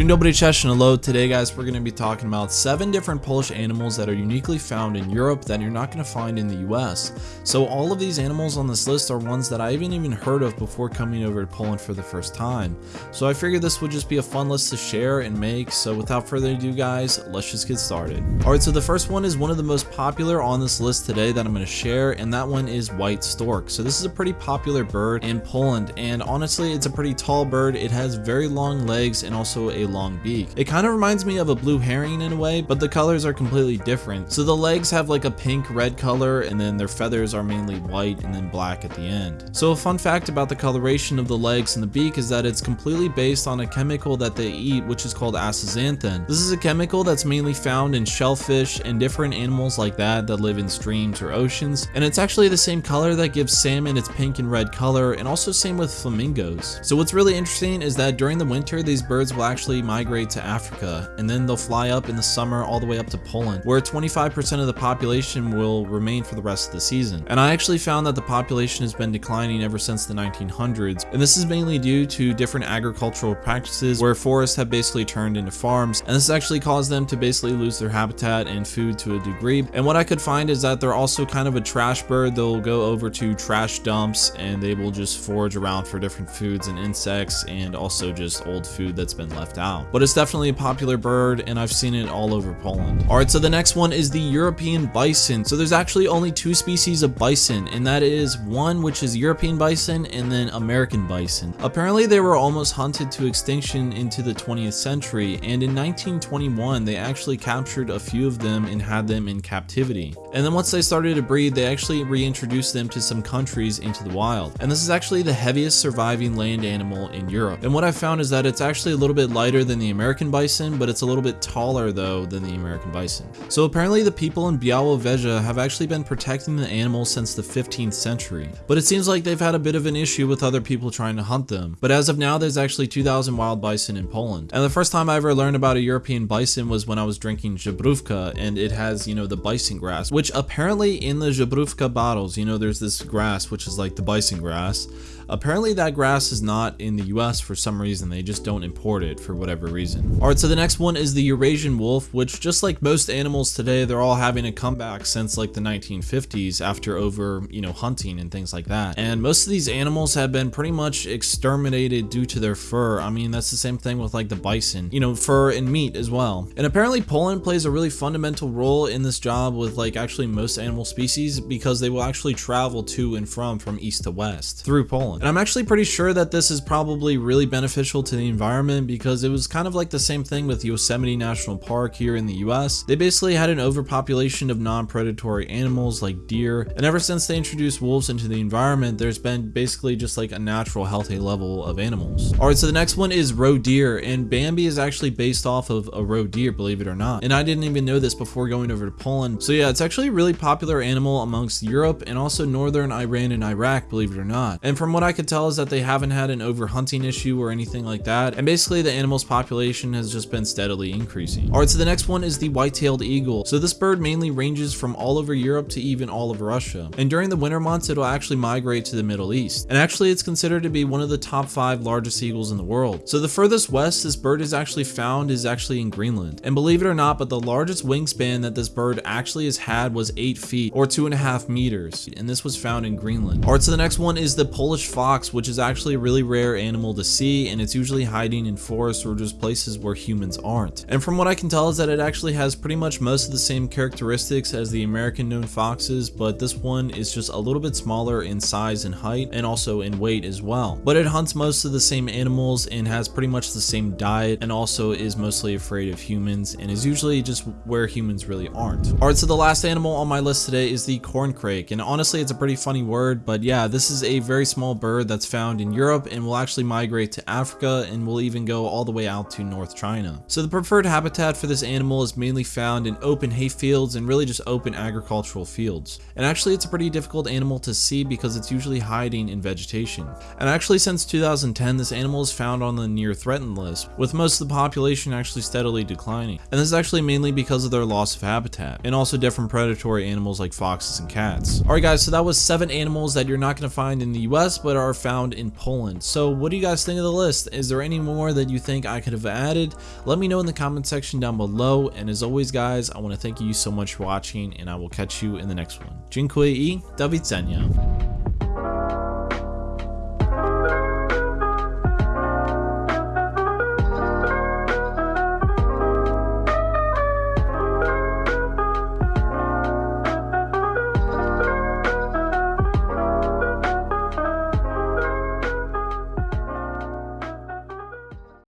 And hello. Today guys, we're going to be talking about 7 different Polish animals that are uniquely found in Europe that you're not going to find in the US. So all of these animals on this list are ones that I haven't even heard of before coming over to Poland for the first time. So I figured this would just be a fun list to share and make, so without further ado guys, let's just get started. Alright, so the first one is one of the most popular on this list today that I'm going to share, and that one is white stork. So this is a pretty popular bird in Poland, and honestly, it's a pretty tall bird. It has very long legs and also a long beak. It kind of reminds me of a blue heron in a way, but the colors are completely different. So the legs have like a pink red color and then their feathers are mainly white and then black at the end. So a fun fact about the coloration of the legs and the beak is that it's completely based on a chemical that they eat which is called astaxanthin. This is a chemical that's mainly found in shellfish and different animals like that that live in streams or oceans and it's actually the same color that gives salmon its pink and red color and also same with flamingos. So what's really interesting is that during the winter these birds will actually migrate to Africa, and then they'll fly up in the summer all the way up to Poland, where 25% of the population will remain for the rest of the season. And I actually found that the population has been declining ever since the 1900s, and this is mainly due to different agricultural practices where forests have basically turned into farms, and this actually caused them to basically lose their habitat and food to a degree. And what I could find is that they're also kind of a trash bird. They'll go over to trash dumps and they will just forage around for different foods and insects and also just old food that's been left out but it's definitely a popular bird and I've seen it all over Poland. Alright, so the next one is the European bison. So there's actually only two species of bison and that is one which is European bison and then American bison. Apparently they were almost hunted to extinction into the 20th century and in 1921 they actually captured a few of them and had them in captivity. And then once they started to breed they actually reintroduced them to some countries into the wild. And this is actually the heaviest surviving land animal in Europe. And what I found is that it's actually a little bit lighter than the American bison, but it's a little bit taller though than the American bison. So apparently the people in Białowieża have actually been protecting the animals since the 15th century, but it seems like they've had a bit of an issue with other people trying to hunt them. But as of now, there's actually 2,000 wild bison in Poland. And the first time I ever learned about a European bison was when I was drinking Żubrówka, and it has, you know, the bison grass, which apparently in the Żubrówka bottles, you know, there's this grass, which is like the bison grass. Apparently that grass is not in the US for some reason, they just don't import it for whatever reason. Alright, so the next one is the Eurasian wolf, which just like most animals today, they're all having a comeback since like the 1950s after over, you know, hunting and things like that. And most of these animals have been pretty much exterminated due to their fur. I mean, that's the same thing with like the bison, you know, fur and meat as well. And apparently Poland plays a really fundamental role in this job with like actually most animal species because they will actually travel to and from from east to west through Poland. And I'm actually pretty sure that this is probably really beneficial to the environment because it was kind of like the same thing with Yosemite National Park here in the US. They basically had an overpopulation of non-predatory animals like deer, and ever since they introduced wolves into the environment, there's been basically just like a natural healthy level of animals. Alright, so the next one is roe deer, and Bambi is actually based off of a roe deer, believe it or not. And I didn't even know this before going over to Poland. So yeah, it's actually a really popular animal amongst Europe and also northern Iran and Iraq, believe it or not. And from what I I could tell is that they haven't had an overhunting issue or anything like that, and basically the animal's population has just been steadily increasing. Alright, so the next one is the white-tailed eagle. So this bird mainly ranges from all over Europe to even all of Russia, and during the winter months it'll actually migrate to the Middle East. And actually it's considered to be one of the top five largest eagles in the world. So the furthest west this bird is actually found is actually in Greenland. And believe it or not, but the largest wingspan that this bird actually has had was 8 feet or 2.5 meters, and this was found in Greenland. Alright, so the next one is the Polish fox, which is actually a really rare animal to see, and it's usually hiding in forests or just places where humans aren't. And from what I can tell is that it actually has pretty much most of the same characteristics as the American known foxes, but this one is just a little bit smaller in size and height, and also in weight as well. But it hunts most of the same animals and has pretty much the same diet, and also is mostly afraid of humans, and is usually just where humans really aren't. Alright, so the last animal on my list today is the corncrake, and honestly it's a pretty funny word, but yeah, this is a very small bird that's found in Europe and will actually migrate to Africa and will even go all the way out to North China. So the preferred habitat for this animal is mainly found in open hay fields and really just open agricultural fields. And actually it's a pretty difficult animal to see because it's usually hiding in vegetation. And actually since 2010 this animal is found on the near threatened list, with most of the population actually steadily declining. And this is actually mainly because of their loss of habitat, and also different predatory animals like foxes and cats. Alright guys, so that was 7 animals that you're not going to find in the US, but are found in Poland. So what do you guys think of the list? Is there any more that you think I could have added? Let me know in the comment section down below. And as always, guys, I want to thank you so much for watching, and I will catch you in the next one. Dziękuję i do widzenia.